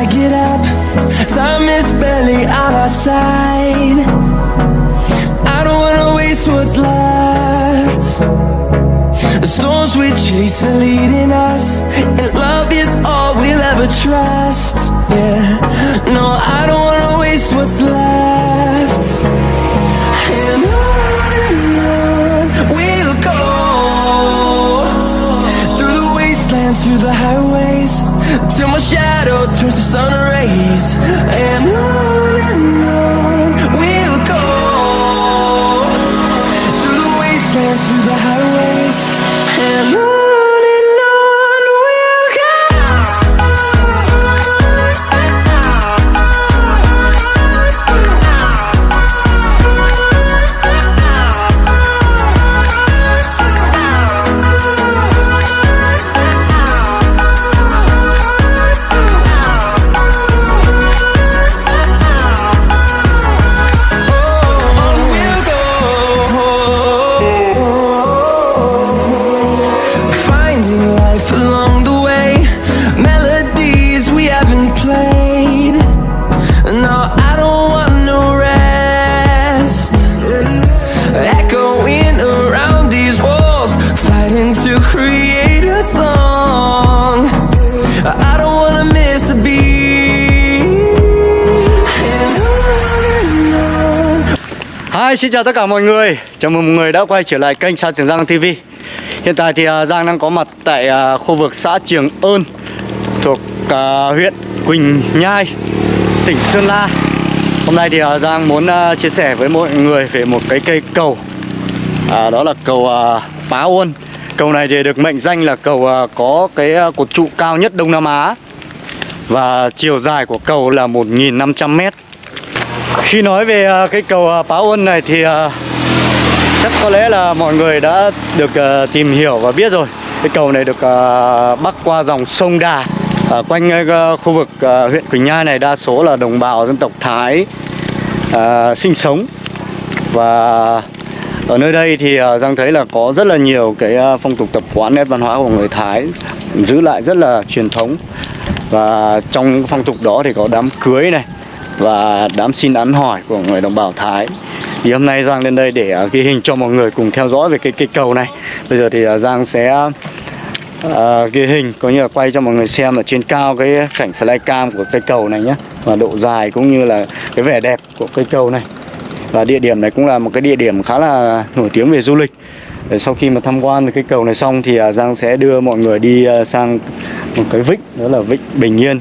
I get up. Time is barely on our side. I don't wanna waste what's left. The storms we chase are leading us, and love is all we'll ever trust. Yeah, no, I don't wanna waste what's left. And on we'll go through the wastelands, through the highways, till my shadow turns to sun rays. And on xin chào tất cả mọi người. Chào mừng mọi người đã quay trở lại kênh Sa Trường Giang TV. Hiện tại thì à, Giang đang có mặt tại à, khu vực xã Trường Ơn thuộc à, huyện Quỳnh Nhai, tỉnh Sơn La. Hôm nay thì Giang muốn chia sẻ với mọi người về một cái cây cầu. À, đó là cầu Pá Uôn. Cầu này thì được mệnh danh là cầu có cái cột trụ cao nhất Đông Nam Á. Và chiều dài của cầu là 1.500 mét. Khi nói về à, cái cầu à, Pá này thì à, chắc có lẽ là mọi người đã được à, tìm hiểu và biết rồi. Cái cầu này được bắc qua dòng sông Đà. Ở quanh khu vực huyện Quỳnh Nhai này đa số là đồng bào dân tộc Thái à, sinh sống và ở nơi đây thì Giang thấy là có rất là nhiều cái phong tục tập quán nét văn hóa của người Thái giữ lại rất là truyền thống và trong những phong tục đó thì có đám cưới này và đám xin ăn hỏi của người đồng bào Thái. Thì hôm nay Giang lên đây để à, ghi hình cho mọi người cùng theo dõi về cái cây cầu này. Bây giờ thì à, Giang sẽ à, ghi hình có như là quay cho mọi người xem ở trên cao cái cảnh flycam của cây cầu này nhé và độ dài cũng như là cái vẻ đẹp của cây cầu này. Và địa điểm này cũng là một cái địa điểm khá là nổi tiếng về du lịch. Để sau khi mà tham quan cái cầu này xong thì à, Giang sẽ đưa mọi người đi sang một cái vịnh đó là vịnh Bình Yên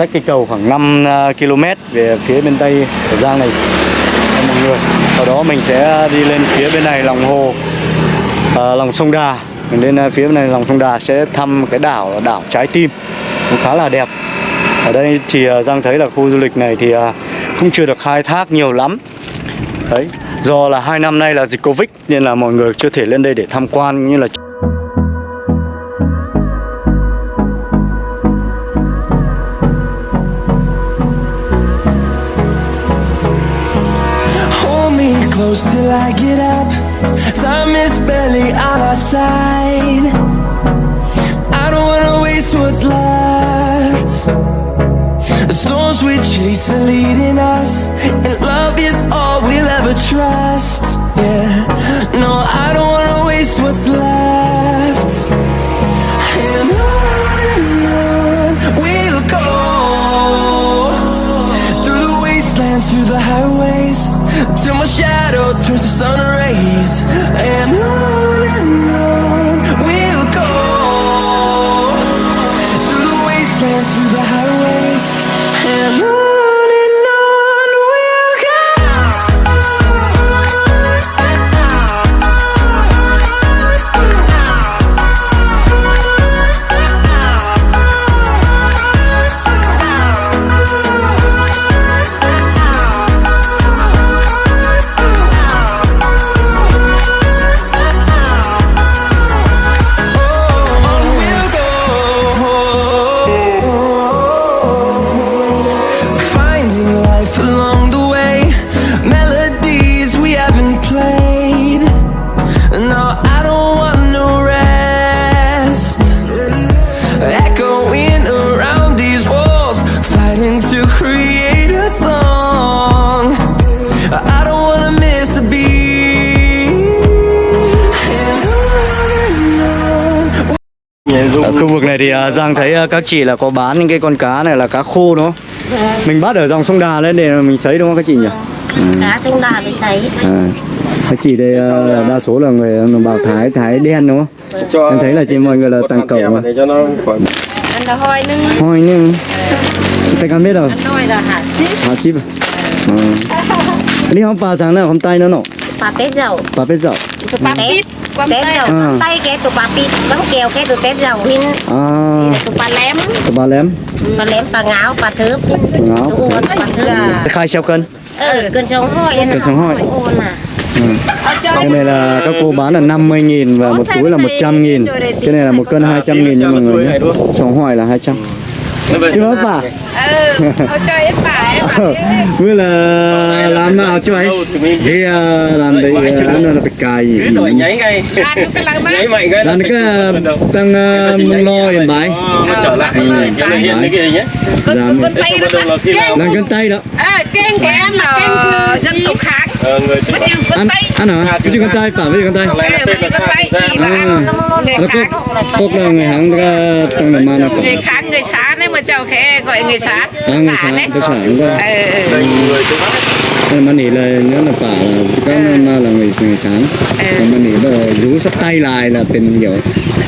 cách cây cầu khoảng 5 ờ, km về phía bên tây của Giang này. Cho mọi người. Sau đó mình sẽ đi lên phía bên này lòng hồ à, lòng sông Đà. Mình lên ờ, phía bên này lòng sông Đà sẽ thăm cái đảo là đảo Trái Tim. Cũng khá là đẹp. Ở đây thì Giang thấy là khu du lịch này thì cũng chưa được khai thác nhiều lắm. Đấy do là hai năm nay là dịch Covid nên là mọi người chưa thể lên đây để tham quan như là close till I get up. Time is barely on our side. I don't wanna waste what's left. The storms we chase are leading us, and love is all we'll ever trust. Yeah, no, I don't wanna waste what's left. And on we'll go through the wastelands, through the highways, till my shadow turns to sun rays. Khu vực này thì à, Giang thấy à, các chị là có bán những cái con cá này là cá khô đúng không? Mình bắt ở dòng sông Đà lên để mình sấy đúng không các chị nhỉ? Ừ. cá trong đà với sấy À. Các chị đây là đa số là người đồng bào Thái Thái đen đúng không? cho Em thấy là chị mọi người là tăng cẩu mà. để cho nó khỏi ăn là hoi nưng Thôi nhưng tay ăn biết rồi. ăn hoi là hạ ship Hả ship. Đi không pa sáng nào không tay nữa nọ. bà tết dầu Pa biết dạo. tụ bà tết tết dầu À. tay cái tụ bà pít bánh kèo cái tụ tết dầu hin À. tụ bà lém. Tụi bà lém. bà lém bà ngáo bà thớp ngáo, tụ uốn bà thớp Khai treo cân. ờ cơn sống hoi Cân sống hoi. uốn à. Ừ. Cái này là các cô bán là 50 nghìn và một túi là 100 nghìn. Cái này là một cân 200 nghìn nha mọi người nhé Sống hỏi là 200 Chứ đó bà ừ cho em bà em bà Mới là làm nào cho ấy. Thì à, làm đấy à, ăn là bị cài gì rồi nháy ngay. Cái nháy mạnh cái Làm cái à, tăng à, lo hiện bái nó trở lại cho nó hiện cái con Làm con tay nó nào Làm cân tay đó. À của em là dân tộc kháng Ờ, người chữ con Ăn, hả? Cái chứ cân tay, bảo với cân tay. Này con tay gì là ăn người Nó kháng cốt, cốt là người à, tăng là mà nó người kháng người mà cháu khẽ gọi người xá À, người xá xá, đấy tôi xả cũng có ờ ờ, đây người cũng Nên mà nỉ là nhớ là bảo là các mà là người người sáng Còn mà nỉ là rú sắp tay lại làเป็นkiểu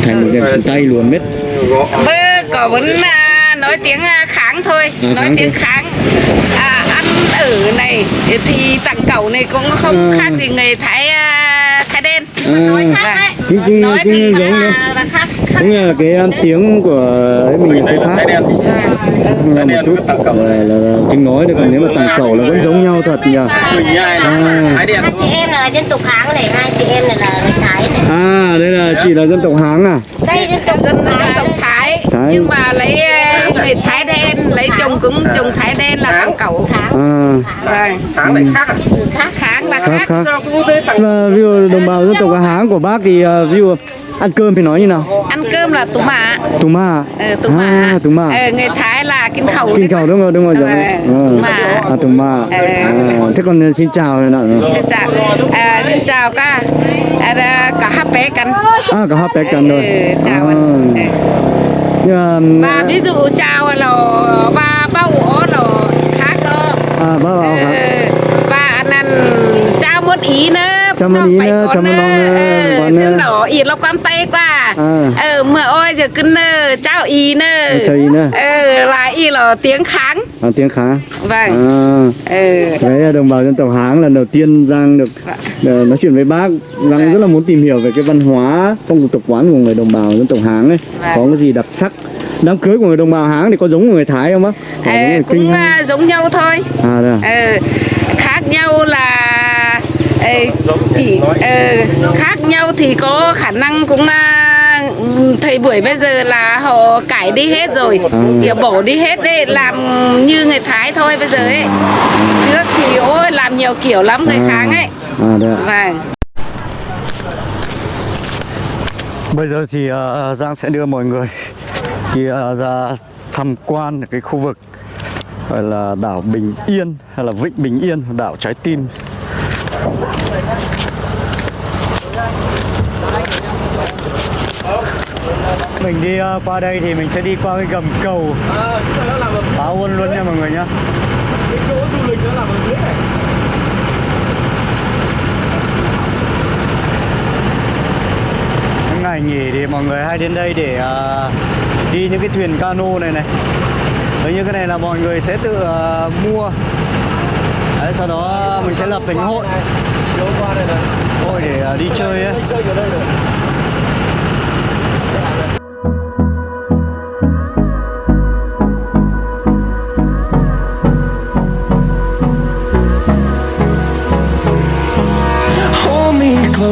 thành một cái tay luôn biết gõ bơ có vẫn à, nói tiếng à, kháng thôi À, nói kháng tiếng thôi. kháng à, ăn ở này thì tặng cẩu này cũng không À. khác gì người thái nói khác đấy. cũng cũng nói cũng thì giống là, là khác. khác như là cái um, tiếng của ấy mình sẽ khác là một chút. Là, là, là tiếng nói thì còn nếu mà tàng cẩu là vẫn giống nhau thật nhỉ? À. đen hai chị em là dân tộc kháng này hai chị em này là người thái này. À đây là chị là dân tộc háng à? Đây dân tộc dân dân thái thái, Thái. nhưng mà lấy ờ, người thái đen lấy chồng cũng chồng thái đen là tặng cẩu à. Vâng. Tháng này khác à? Khác kháng là khác khác. và ví dụ đồng bào dân tộc háng của bác thì uh, ví dụ ăn cơm thì nói như nào? Ăn cơm là tú mạ. Tù ma ờ, tú mạ. À tù ma ờ, người thái là kinh khẩu. Kinh đấy cầu đúng rồi đúng rồi Ờ, giống tù ma. à tù ma Ờ. à, thế còn xin chào này nọ xin chào. À, xin chào cả à, cả hát bé cần à có hấp bé cần rồi. Ừ, chào à. anh. Mà, và ví dụ chào là ba bao ổ là khác đó. À bảo Ừ, hả? Và anh ăn chào một ý nữa. Chào một ý nữa, chào một lòng nữa, còn, xin ờ, đỏ ý lo quan tay qua À. ờ mà ôi giờ cứ chào ý nữa Chào ý nữa. ờ là ý là tiếng kháng à, tiếng khá. Vâng. À ừ. đấy là đồng bào dân tộc háng lần đầu tiên giang được ờ, nói chuyện với bác. Giang rất là muốn tìm hiểu về cái văn hóa phong tục tập quán của người đồng bào dân tộc háng ấy. Vâng. có cái gì đặc sắc? Đám cưới của người đồng bào háng thì có giống của người thái không bác? Ờ, cũng kinh à, giống nhau thôi. À đây à? Ờ, khác nhau là ờ, chỉ ờ, khác nhau thì có khả năng cũng à, thời buổi bây giờ là họ cải đi hết rồi À. kiểu bỏ đi hết đấy làm như người thái thôi bây giờ ấy trước thì ôi làm nhiều kiểu lắm người À. kháng ấy à ạ. vâng Bây giờ thì uh, Giang sẽ đưa mọi người đi uh, ra tham quan cái khu vực gọi là đảo Bình Yên hay là Vịnh Bình Yên, đảo Trái Tim. Mình đi uh, qua đây thì mình sẽ đi qua cái gầm cầu. Báo Quân luôn nha mọi người nhá. Những ngày nghỉ thì mọi người hay đến đây để à, đi những cái thuyền cano này này. Đấy như cái này là mọi người sẽ tự à, mua. Đấy, sau đó mình sẽ lập thành hội. Hội để à, đi chơi ấy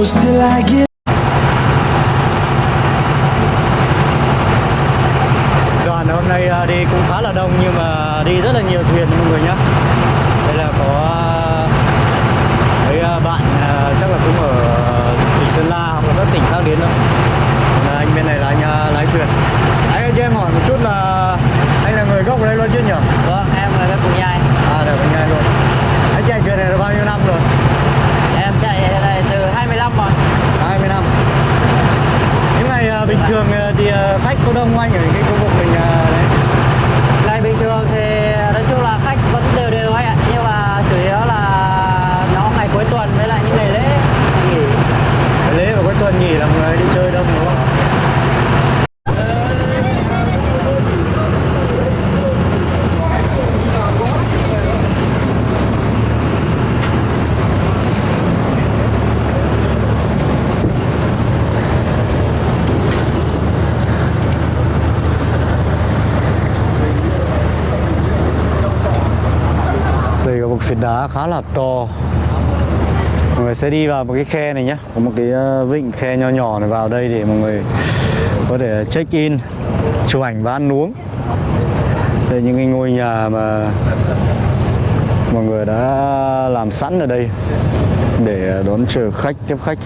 close till I get Đoàn hôm nay ờ, đi cũng khá là đông nhưng mà đi rất là nhiều thuyền mọi người nhé Đây là có à, mấy à, bạn à, chắc là cũng ở tỉnh Sơn La hoặc là các tỉnh khác đến đâu là anh bên này là anh à, lái thuyền Anh ơi cho em hỏi một chút là anh là người gốc ở đây luôn chứ nhỉ? Vâng, em là Cùng Nhai À được bên ngay luôn Anh chạy thuyền này được bao nhiêu năm rồi? Em chạy ở đây từ 25 rồi 20 năm Những ngày à, bình thường à, thì à, khách có đông anh ở cái khu vực mình à, đấy Ngày bình thường thì nói chung là khách vẫn đều đều anh ạ Nhưng mà chủ yếu là nó ngày cuối tuần với lại những ngày lễ nghỉ Ngày lễ và cuối tuần nghỉ là người đi chơi đông đúng không Đây là một phiến đá khá là to. Mọi người sẽ đi vào một cái khe này nhé Có một cái ờ, vịnh khe nho nhỏ này vào đây để mọi người có thể check in Chụp ảnh và ăn uống. Đây những cái ngôi nhà mà mọi người đã làm sẵn ở đây Để ờ, đón chờ khách, tiếp khách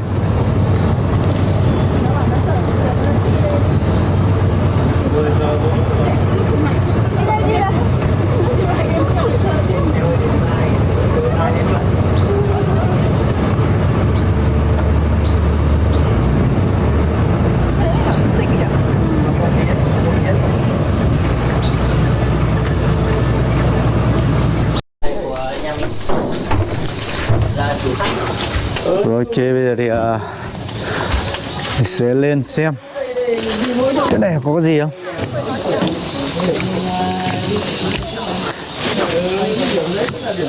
Rồi ok bây giờ thì à, mình sẽ lên xem. Cái này có cái gì không?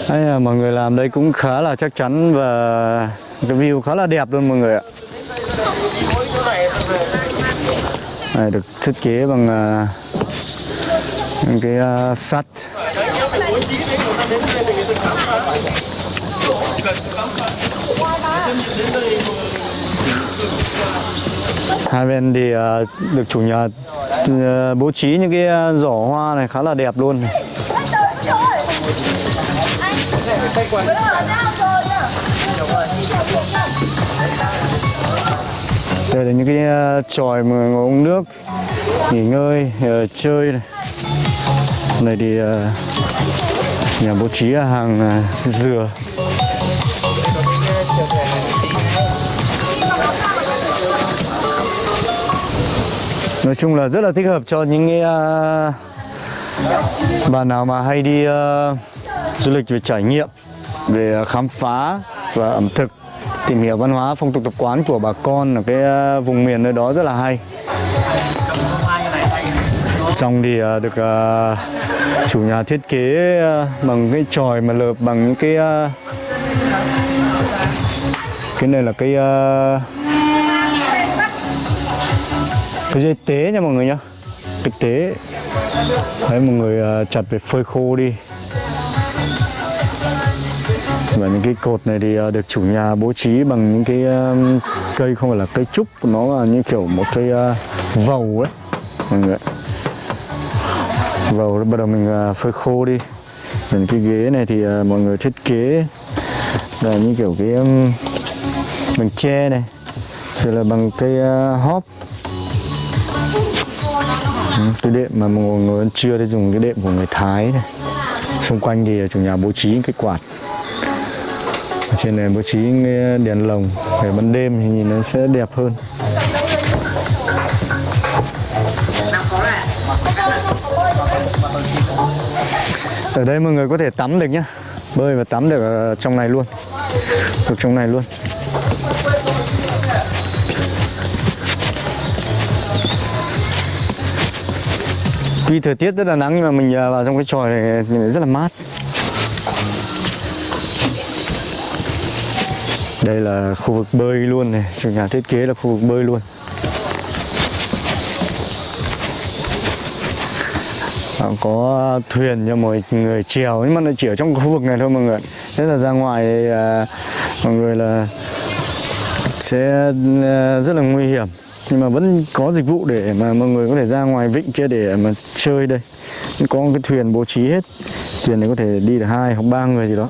Đây là mọi người làm đây cũng khá là chắc chắn và cái view khá là đẹp luôn mọi người ạ. Này được thiết kế bằng uh, những cái uh, sắt. Hai bên thì ờ, được chủ nhà ờ, bố trí những cái ờ, giỏ hoa này khá là đẹp luôn. Đây là những cái tròi mà ngồi uống nước, nghỉ ngơi chơi này. Này thì nhà bố trí hàng dừa. Nói chung là rất là thích hợp cho những cái uh, bạn nào mà hay đi uh, du lịch về trải nghiệm về khám phá và ẩm thực tìm hiểu văn hóa phong tục tập quán của bà con ở cái uh, vùng miền nơi đó rất là hay. Trong thì uh, được uh, chủ nhà thiết kế bằng cái tròi mà lợp bằng những cái cái này là cái cái dây tế nha mọi người nhá. Cái tế, đấy, mọi người à, chặt về phơi khô đi. Và những cái cột này thì à, được chủ nhà bố trí bằng những cái à, cây, không phải là cây trúc, nó là như kiểu một cây vầu ấy. Mọi người vầu, bắt đầu mình phơi khô đi. Còn cái ghế này thì mọi người thiết kế. Là như kiểu cái bằng tre này. Rồi là bằng cây hóp cái đệm mà mọi người ăn trưa thì dùng cái đệm của người Thái này. Xung quanh thì chủ nhà bố trí cái quạt. Ở trên này bố trí cái đèn lồng để ban đêm thì nhìn nó sẽ đẹp hơn. Ở đây mọi người có thể tắm được nhá. Bơi và tắm được ở trong này luôn. Được trong này luôn. Tuy thời tiết rất là nắng nhưng mà mình à, vào trong cái tròi này rất là mát. Đây là khu vực bơi luôn này, chủ nhà thiết kế là khu vực bơi luôn. Có thuyền cho mọi người chèo nhưng mà nó chỉ ở trong khu vực này thôi mọi người thế là ra ngoài à, mọi người là sẽ à, rất là nguy hiểm nhưng mà vẫn có dịch vụ để mà mọi người có thể ra ngoài vịnh kia để mà chơi đây. Có một cái thuyền bố trí hết. Thuyền này có thể đi được hai hoặc ba người gì đó.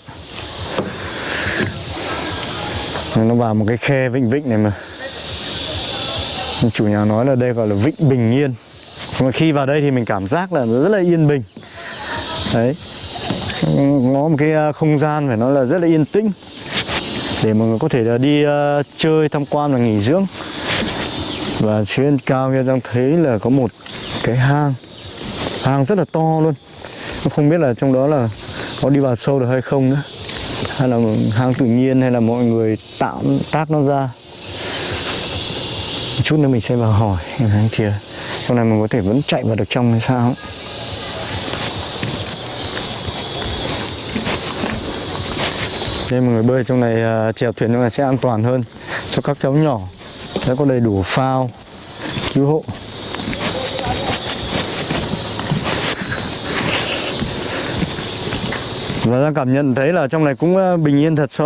Nó vào một cái khe vịnh vịnh này mà. Chủ nhà nói là đây gọi là vịnh bình yên. Mà khi vào đây thì mình cảm giác là rất là yên bình. Đấy. Nó một cái à, không gian phải nói là rất là yên tĩnh. Để mọi người có thể là đi à, chơi tham quan và nghỉ dưỡng và trên cao kia đang thấy là có một cái hang. Hang rất là to luôn. Không biết là trong đó là có đi vào sâu được hay không nữa. Hay là hang tự nhiên hay là mọi người tạo tác nó ra. Một chút nữa mình sẽ vào hỏi em anh kia. Trong này mình có thể vẫn chạy vào được trong hay sao? Nên đây, mọi người bơi trong này à, chèo thuyền trong này sẽ an toàn hơn cho các cháu nhỏ sẽ có đầy đủ phao, cứu hộ. Và ra cảm nhận thấy là trong này cũng ờ, bình yên thật so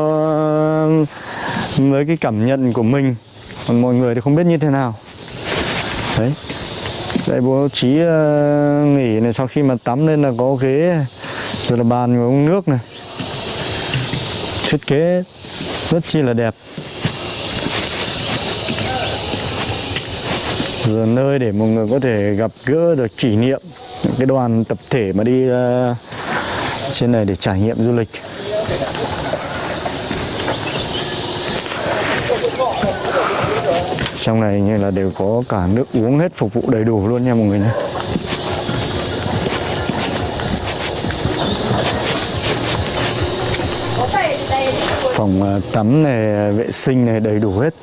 với cái cảm nhận của mình. Còn mọi người thì không biết như thế nào. Đấy. Đây bố trí ờ, nghỉ này sau khi mà tắm lên là có ghế, rồi là bàn và uống nước này. Thiết kế rất chi là đẹp. Là nơi để mọi người có thể gặp gỡ được kỷ niệm những cái đoàn tập thể mà đi ờ, trên này để trải nghiệm du lịch. Trong này như là đều có cả nước uống hết phục vụ đầy đủ luôn nha mọi người nhé. Phòng ờ, tắm này, vệ sinh này đầy đủ hết.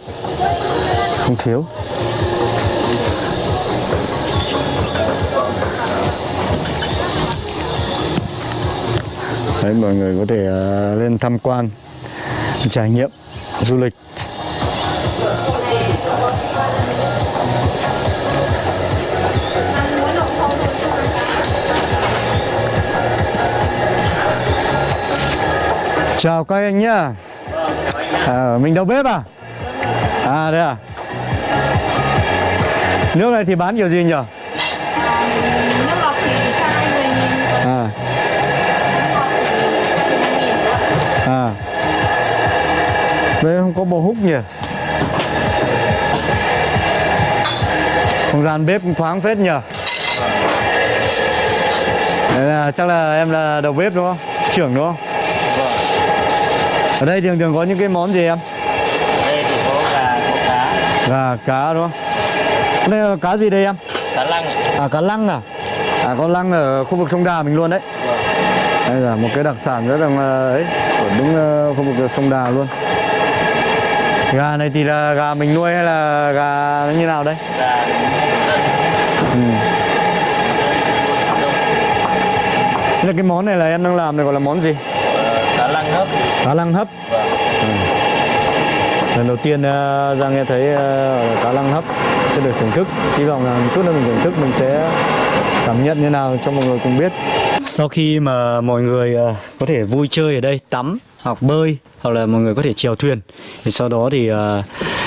Không thiếu. Đấy, mọi người có thể ờ, lên tham quan trải nghiệm du lịch. Chào các anh nhá. À, mình đầu bếp à? À đây à. Nước này thì bán kiểu gì nhỉ đây không có bò húc nhỉ? Không gian bếp cũng thoáng phết nhỉ? Đấy là, chắc là em là đầu bếp đúng không? Trưởng đúng không? Ở đây thường thường có những cái món gì em? Đây thì có gà có cá. Gà cá đúng không? Đây là cá gì đây em? Cá lăng À cá lăng à? À con lăng ở khu vực sông Đà mình luôn đấy. Đây là một cái đặc sản rất là ấy ở đúng ờ, khu vực sông Đà luôn. Gà này thì là gà mình nuôi hay là gà nó như nào đây? gà Ừ. Thế là cái món này là em đang làm này gọi là món gì? cá lăng hấp Cá lăng hấp. Ừ. Lần đầu tiên ờ, Giang nghe thấy ờ, cá lăng hấp sẽ được thưởng thức. Hy vọng là một chút nữa mình thưởng thức mình sẽ cảm nhận như nào cho mọi người cùng biết. Sau khi mà mọi người ờ, có thể vui chơi ở đây, tắm học bơi hoặc là mọi người có thể chèo thuyền thì sau đó thì ờ,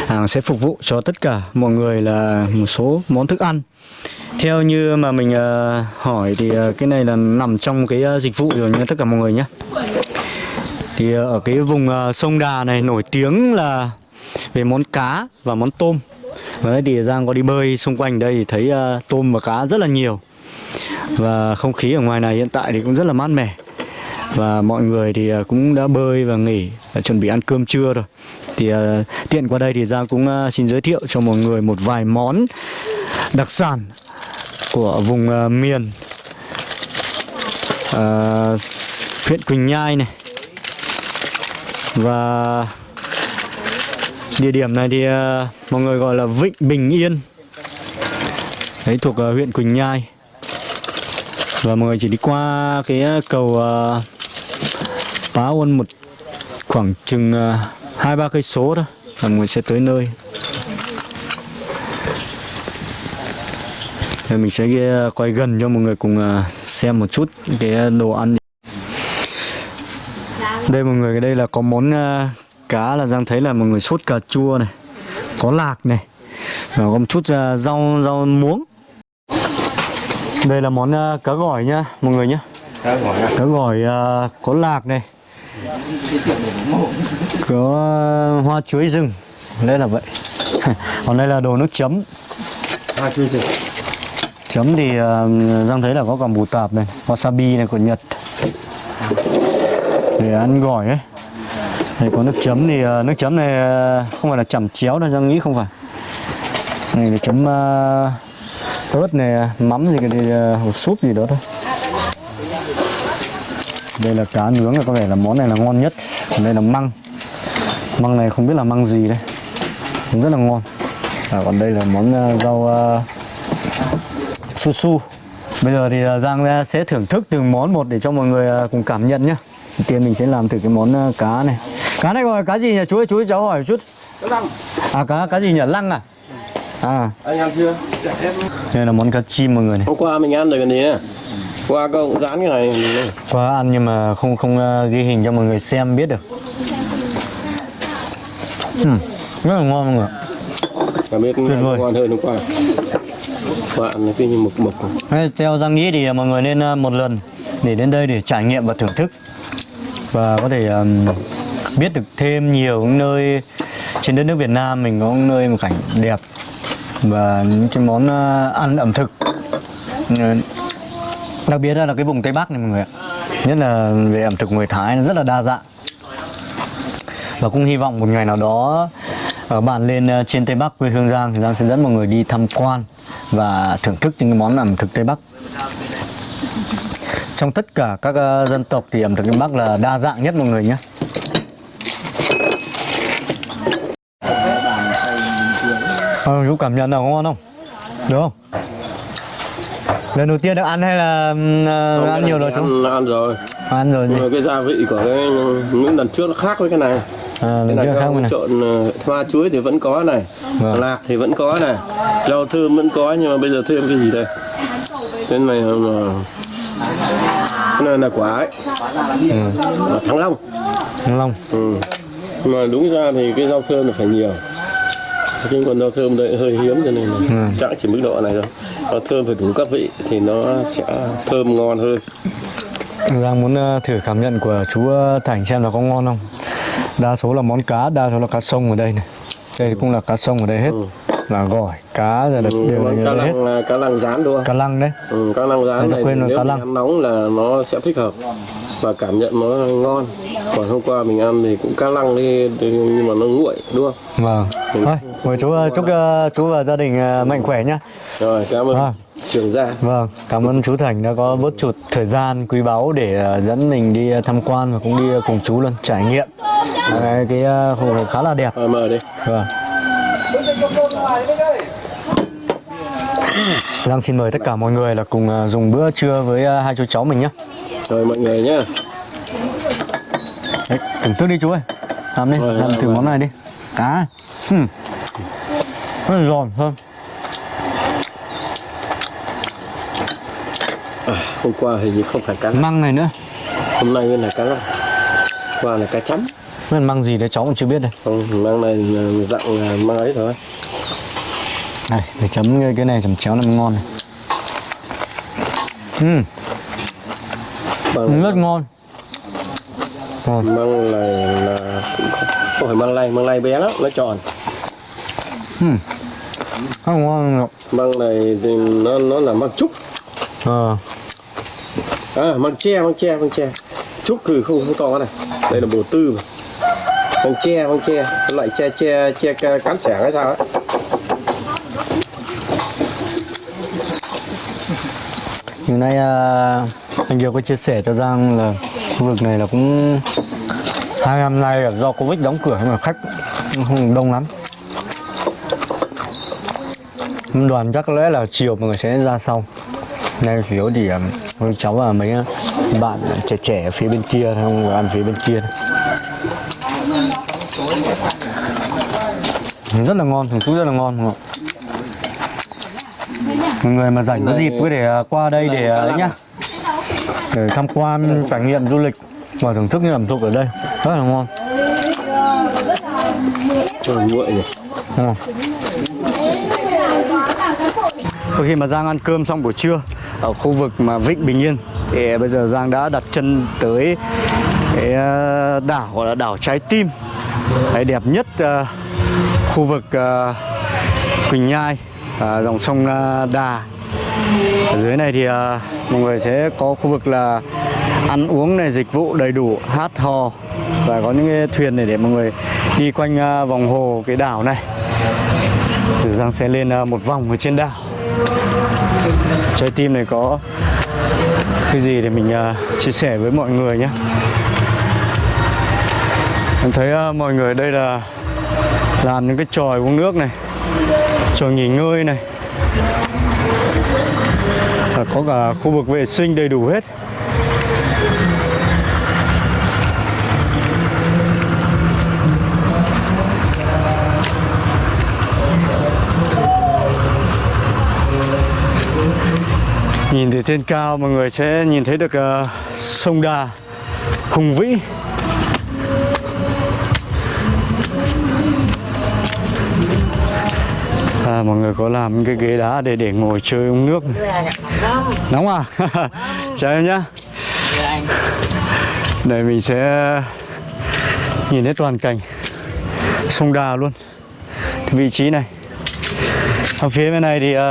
hàng sẽ phục vụ cho tất cả mọi người là một số món thức ăn. Theo như mà mình ờ, hỏi thì ờ, cái này là nằm trong cái ờ, dịch vụ rồi nha tất cả mọi người nhé. Thì ờ, ở cái vùng ờ, sông Đà này nổi tiếng là về món cá và món tôm. Và đấy thì Giang có đi bơi xung quanh đây thì thấy uh, tôm và cá rất là nhiều. Và không khí ở ngoài này hiện tại thì cũng rất là mát mẻ. Và mọi người thì à, cũng đã bơi và nghỉ, à, chuẩn bị ăn cơm trưa rồi. Thì à, tiện qua đây thì Giang cũng xin giới thiệu cho mọi người một vài món đặc sản của vùng miền ờ, huyện Quỳnh Nhai này. Và địa điểm này thì mọi người gọi là Vịnh Bình Yên. Đấy thuộc huyện Quỳnh Nhai. Và mọi người chỉ đi qua cái cầu uh, Pá Uân một khoảng chừng ờ, hai ba cây số thôi là người sẽ tới nơi. Thì mình sẽ ghi- quay gần cho mọi người cùng ờ, xem một chút cái đồ ăn. Đây mọi người đây là có món ờ, cá là Giang thấy là mọi người sốt cà chua này có lạc này và có một chút ờ, rau rau muống. Đây là món ờ, cá gỏi nhá mọi người nhé cá gỏi ờ, có lạc này có ờ, hoa chuối rừng. Đây là vậy. Còn đây là đồ nước chấm. Chấm thì ờ, Giang thấy là có cả bù tạp này wasabi này của Nhật. Để ăn gỏi ấy. Đây có nước chấm thì ờ, nước chấm này không phải là chẩm chéo đâu Giang nghĩ không phải. Này là chấm ớt này mắm gì cái ờ, hột súp gì đó thôi đây là cá nướng là có vẻ là món này là ngon nhất. Còn đây là măng. Măng này không biết là măng gì đây. Cũng rất là ngon. À, còn đây là món ờ, rau ờ, su su. Bây giờ thì ờ, Giang sẽ thưởng thức từng món một để cho mọi người ờ, cùng cảm nhận nhé tiên mình sẽ làm thử cái món ờ, cá này. Cá này gọi cá gì nhỉ? Chú ơi chú ơi cháu hỏi một chút à cá cá gì nhỉ? Lăng à? À. Anh ăn chưa? đây là món cá chim mọi người này. Hôm qua mình ăn được cái này nè. Qua cậu cũng dán cái này. qua ăn nhưng mà không không ờ, ghi hình cho mọi người xem biết được Ừm, rất là ngon mọi người Cả biết Tuyệt vời. ngon hơn hôm qua. Ăn cái như mực mực. Thế theo Giang nghĩ thì mọi người nên ờ, một lần để đến đây để trải nghiệm và thưởng thức và có thể ờm, biết được thêm nhiều những nơi trên đất nước Việt Nam mình có những nơi một cảnh đẹp và những cái món ờ, ăn ẩm thực đặc biệt là cái vùng Tây Bắc này mọi người ạ nhất là về ẩm thực người Thái nó rất là đa dạng và cũng hy vọng một ngày nào đó ở bạn lên ờ, trên Tây Bắc quê hương Giang thì Giang sẽ dẫn mọi người đi tham quan và thưởng thức những cái món ẩm thực Tây Bắc trong tất cả các ờ, dân tộc thì ẩm thực Tây Bắc là đa dạng nhất mọi người nhé Ờ, chú cảm nhận nào ngon không? Được không? Lần đầu tiên được ăn hay là ừm, ờ, ăn nhiều rồi chú? Ăn, ăn rồi. Ăn rồi gì? Cái gia vị của cái những lần trước nó khác với cái này. À, Cái này rồi này. trộn ờ, hoa chuối thì vẫn có này. Vâng. Lạc thì vẫn có này. Rau thơm vẫn có nhưng mà bây giờ thêm cái gì đây? Cái này là cái này là quả ấy. Ừ. Quả thăng long. Thăng Long. Ừ. Mà đúng ra thì cái rau thơm là phải nhiều nhưng còn rau thơm đây hơi hiếm cho nên là Ừ. chắc chỉ mức độ này thôi rau thơm phải đủ các vị thì nó sẽ thơm ngon hơn. Giang muốn ờ, thử cảm nhận của chú ờ, Thành xem là có ngon không. Đa số là món cá, đa số là cá sông ở đây này. Đây cũng là cá sông ở đây hết Là gỏi, cá rồi là đều là như cá hết lăng là cá lăng rán đúng không Cá lăng đấy. Ừ, cá lăng rán này quên nếu cá lăng. ăn nóng là nó sẽ thích hợp và cảm nhận nó ngon. Còn hôm qua mình ăn thì cũng cá lăng đi nhưng mà nó nguội đúng không? Vâng. Thôi, mời chú ờ, chúc ờ, chú và gia đình ờ, mạnh khỏe nhá. Rồi cảm ơn Vâng. trường gia. Vâng, cảm ơn chú Thành đã có bớt chút thời gian quý báu để ờ, dẫn mình đi tham quan và cũng đi cùng chú luôn trải nghiệm. Cái ờ, khu khá là đẹp. Mời đi. Vâng. Giang xin mời tất cả mọi người là cùng ờ, dùng bữa trưa với ờ, hai chú cháu mình nhé. rồi mọi người nhá Đấy, thưởng thức đi chú ơi. Làm đi, Rồi, làm thử món này đi. Cá. Hmm. Rất là giòn thơm. hôm qua hình như không phải cá Măng này nữa. hôm nay là cá qua là cá chấm Nó là măng gì đấy cháu cũng chưa biết đây. không mang này là dạng là mang ấy thôi Này, để chấm cái- này chấm chéo mới ngon này. Mang, rất ngon. Ngon. mang này là không, không phải mang lay mang lay bé lắm nó tròn Rất ngon. mang này thì nó nó là mang trúc Ờ, à mang tre mang tre mang tre trúc thì không không to cái này đây là bồ tư mà con tre con tre loại tre tre tre ca- cán sẻ hay sao ấy Như nay à, anh Kiều có chia sẻ cho Giang là khu vực này là cũng hai năm nay là do Covid đóng cửa mà khách không đông lắm. Đoàn chắc có lẽ là chiều mọi người sẽ ra sau. Nay chủ yếu thì à, cháu và mấy à, bạn trẻ trẻ ở phía bên kia không ăn phía bên kia. Rất là ngon, thằng chú rất là ngon. mọi người. Mà rảnh có dịp có thể à, qua đây để à, nhá. Để tham quan trải nghiệm du lịch. Và thưởng thức những ẩm thực ở đây rất là ngon. Cho nguội Sau khi mà Giang ăn cơm xong buổi trưa ở khu vực mà Vịnh Bình Yên thì bây giờ Giang đã đặt chân tới cái à, đảo gọi là đảo Trái Tim. Cái đẹp nhất khu vực à, Quỳnh Nhai ờ, dòng sông ờ, Đà. Ở dưới này thì mọi người sẽ có khu vực là ăn uống này dịch vụ đầy đủ hát hò và có những cái thuyền này để mọi người đi quanh vòng hồ cái đảo này. Từ Giang sẽ lên một vòng ở trên đảo. Trái tim này có cái gì để mình chia sẻ với mọi người nhé? Em thấy mọi người đây là làm những cái tròi uống nước này tròi nghỉ ngơi này. Và có cả khu vực vệ sinh đầy đủ hết. Nhìn từ trên cao mọi người sẽ nhìn thấy được uh, sông Đà hùng vĩ. À, mọi người có làm cái ghế đá để để ngồi chơi uống nước. Này. Nóng à? Chào em nhá. Đây mình sẽ nhìn thấy toàn cảnh. Sông Đà luôn. Vị trí này. Ở phía bên này thì uh,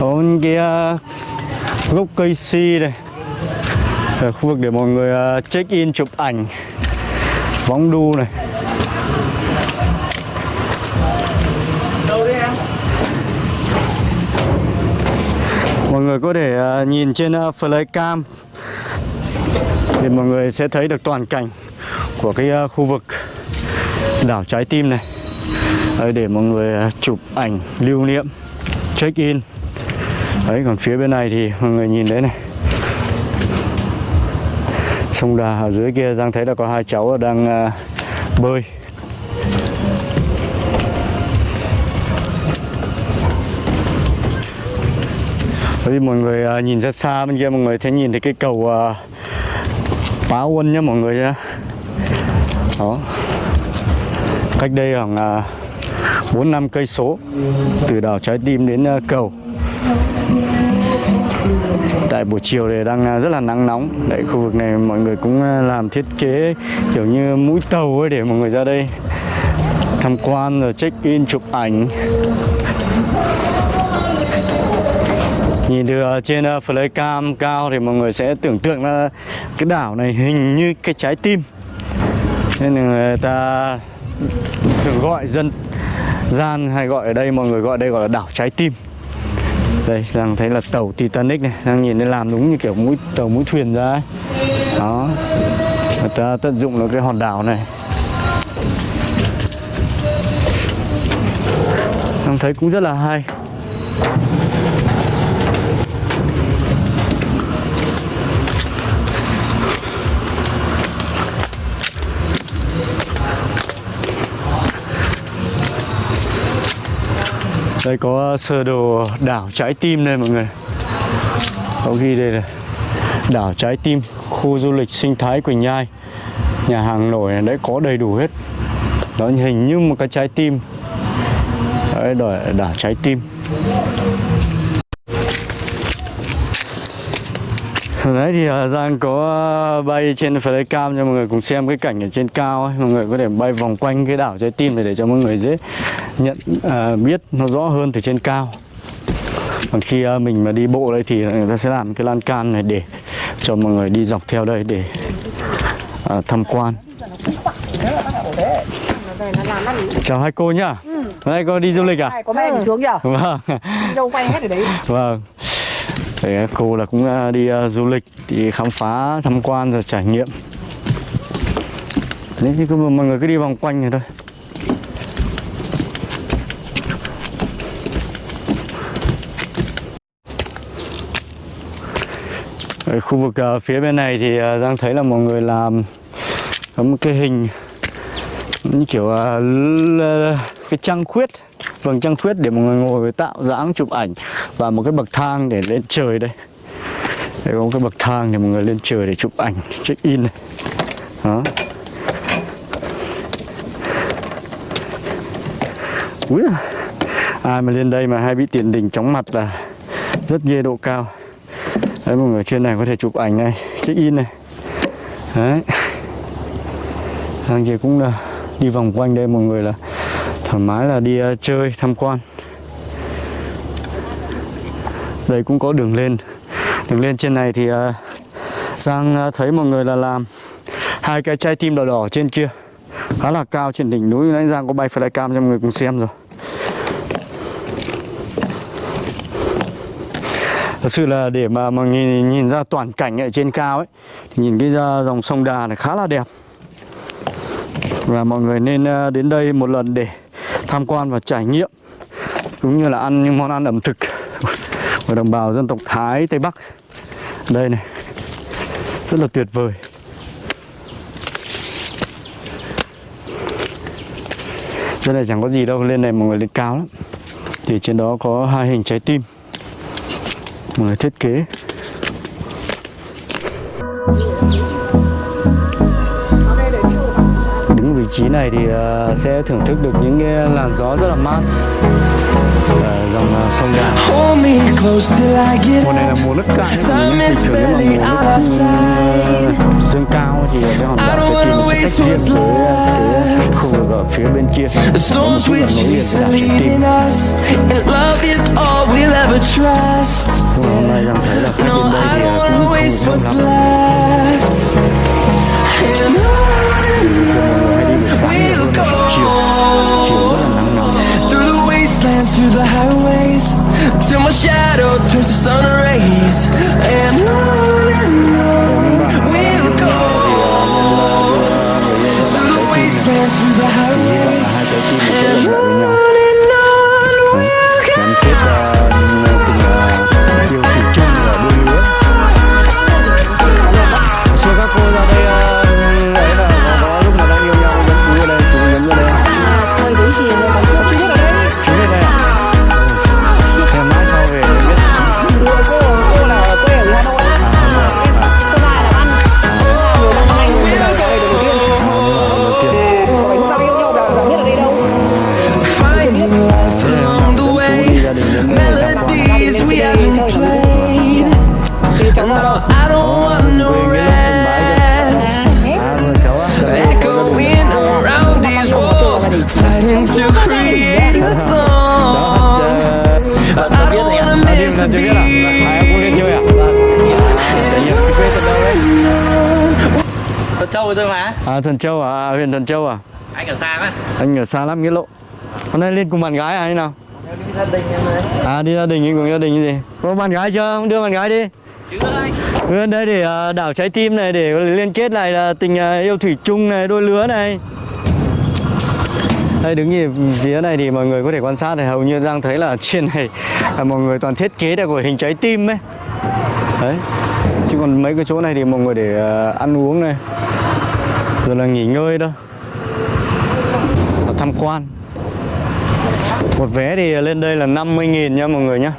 có những cái uh, gốc cây si này ở khu vực để mọi người uh, check in chụp ảnh. Võng đu này. Mọi người có thể à, nhìn trên à, flycam thì mọi người sẽ thấy được toàn cảnh của cái à, khu vực đảo trái tim này. Đấy, để mọi người chụp ảnh lưu niệm check in. Đấy còn phía bên này thì mọi người nhìn đấy này. Sông đà ở dưới kia giang thấy là có hai cháu đang uh, bơi. Bởi vì mọi người à, nhìn ra xa bên kia, mọi người thấy nhìn thấy cái cầu à, Bá Pá Uân nhá mọi người nhá. Đó. Cách đây khoảng à, bốn 4 năm cây số, từ đảo Trái Tim đến cầu. Tại buổi chiều thì đang rất là nắng nóng. Đấy, khu vực này mọi người cũng làm thiết kế kiểu như mũi tàu ấy để mọi người ra đây tham quan rồi check in chụp ảnh nhìn từ ờ, trên ờ, flycam cao thì mọi người sẽ tưởng tượng là cái đảo này hình như cái trái tim. Nên người ta thường gọi dân, gian hay gọi ở đây, mọi người gọi đây gọi là đảo trái tim. Đây, đang thấy là tàu Titanic này, đang nhìn thấy làm đúng như kiểu mũi, tàu mũi thuyền ra ấy. đó. Người ta tận dụng được cái hòn đảo này. Đang thấy cũng rất là hay. Đây có ờ, sơ đồ đảo trái tim đây mọi người. Có ghi đây là Đảo trái tim Khu du lịch sinh thái Quỳnh Nhai. Nhà hàng nổi này đấy có đầy đủ hết. Nó hình như một cái trái tim. Đấy đảo, đảo trái tim. Đấy thì ờ, Giang có ờ, bay trên flycam cho mọi người cùng xem cái cảnh ở trên cao ấy. Mọi người có thể bay vòng quanh cái đảo trái tim này để cho mọi người dễ nhận à, biết nó rõ hơn từ trên cao. Còn khi à, mình mà đi bộ đây thì người ta sẽ làm cái lan can này để cho mọi người đi dọc theo đây để à, tham quan. Chào hai cô nhá. Ừ. hai cô đi du lịch à? Có mẹ ừ. xuống kìa vâng. Đâu quay hết ở đấy? Vâng. Đấy, cô là cũng à, đi uh, du lịch đi khám phá tham quan rồi trải nghiệm. Thì mọi người cứ đi vòng quanh này thôi Ở khu vực uh, phía bên này thì uh, Giang thấy là mọi người làm có một cái hình như kiểu uh, cái trăng khuyết. Vầng trăng khuyết để mọi người ngồi tạo dáng chụp ảnh và một cái bậc thang để lên trời đây. Đây có một cái bậc thang để mọi người lên trời để chụp ảnh check in này. Đó. Ui, ai mà lên đây mà hay bị tiền đình chóng mặt là rất ghê độ cao đấy mọi người trên này có thể chụp ảnh này check in này. Đấy. Sang kia cũng là đi vòng quanh đây mọi người là thoải mái là đi uh, chơi tham quan. Đây cũng có đường lên. Đường lên trên này thì uh, Giang uh, thấy mọi người là làm hai cái chai tim đỏ đỏ trên kia. Khá là cao trên đỉnh núi. Nãy Giang có bay flycam cho mọi người cùng xem rồi. Thật sự là để mà mà nhìn nhìn ra toàn cảnh ở trên cao ấy thì nhìn cái ra dòng sông Đà này khá là đẹp. Và mọi người nên ờ, đến đây một lần để tham quan và trải nghiệm cũng như là ăn những món ăn ẩm thực của đồng bào dân tộc Thái Tây Bắc. Đây này rất là tuyệt vời. Trên này chẳng có gì đâu, lên này mọi người lên cao lắm. Thì trên đó có hai hình trái tim. Người thiết kế. Đứng vị trí này thì ờ, sẽ thưởng thức được những cái làn gió rất là mát. Ở dòng ờ, sông Đà. Mùa này là mùa nước cạn. Nhưng bình thường barely nếu mà mùa nước dâng cao thì cái hòn đảo don't trái tim wanna nó sẽ waste tách riêng với cái left. khu vực ở phía bên kia. Có một chút là nối liền với đảo trái tim leading us, and love is all we'll ever trust. Nhưng mà hôm nay đang thấy là khách No, đến đây I thì don't cũng wanna không waste được đông what's lắm left. And Mọi người hay đi buổi sáng nhiều hơn on we'll là buổi chiều Chiều rất là nắng nóng through the wastelands, through the highways, till my shadow turns to sun rays. And on and on we'll go through the wastelands, through the highways. hai trái À Thuần Châu à? à? Huyện Thuần Châu à? Anh ở xa quá Anh ở xa lắm Nghĩa Lộ Hôm nay lên cùng bạn gái à hay nào? Đi gia đình em đấy À đi gia đình cùng gia đình gì? Có bạn gái chưa? Không đưa bạn gái đi Chứ anh Lên đây để à, đảo trái tim này để liên kết lại là tình à, yêu thủy chung này, đôi lứa này đây đứng nhìn phía này thì mọi người có thể quan sát thì hầu như đang thấy là trên này là mọi người toàn thiết kế được của hình trái tim ấy đấy chứ còn mấy cái chỗ này thì mọi người để à, ăn uống này rồi là nghỉ ngơi đó, tham quan. Một vé thì lên đây là 50.000 nha mọi người nhé.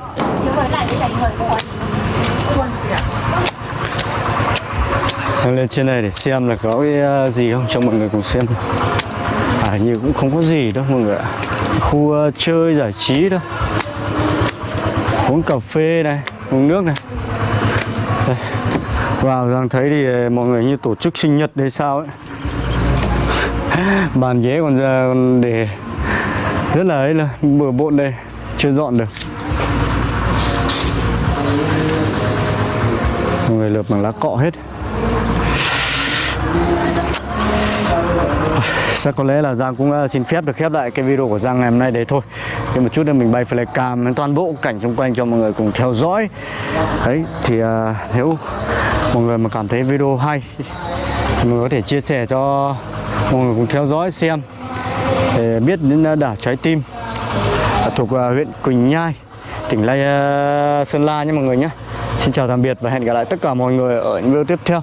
Lên trên này để xem là có cái ờ, gì không cho mọi người cùng xem À như cũng không có gì đâu mọi người ạ. Khu ờ, chơi giải trí đó, Uống cà phê này, uống nước này. Đây. Vào đang thấy thì ờ, mọi người như tổ chức sinh nhật hay sao ấy. Bàn ghế còn ra còn để rất là ấy là bừa bộn đây Chưa dọn được. Mọi người lợp bằng lá cọ hết. Chắc có lẽ là Giang cũng à, xin phép được khép lại cái video của Giang ngày hôm nay đấy thôi. Thì một chút nữa mình bay flycam lên toàn bộ cảnh xung quanh cho mọi người cùng theo dõi. Đấy thì uh, nếu mọi người mà cảm thấy video hay thì Mọi người có thể chia sẻ cho mọi người cùng theo dõi xem, Để biết đến à, đảo Trái Tim à, Thuộc à, huyện Quỳnh Nhai, Tỉnh Lai Sơn La nhé mọi người nhé. Xin chào tạm biệt và hẹn gặp lại tất cả mọi người ở những video tiếp theo.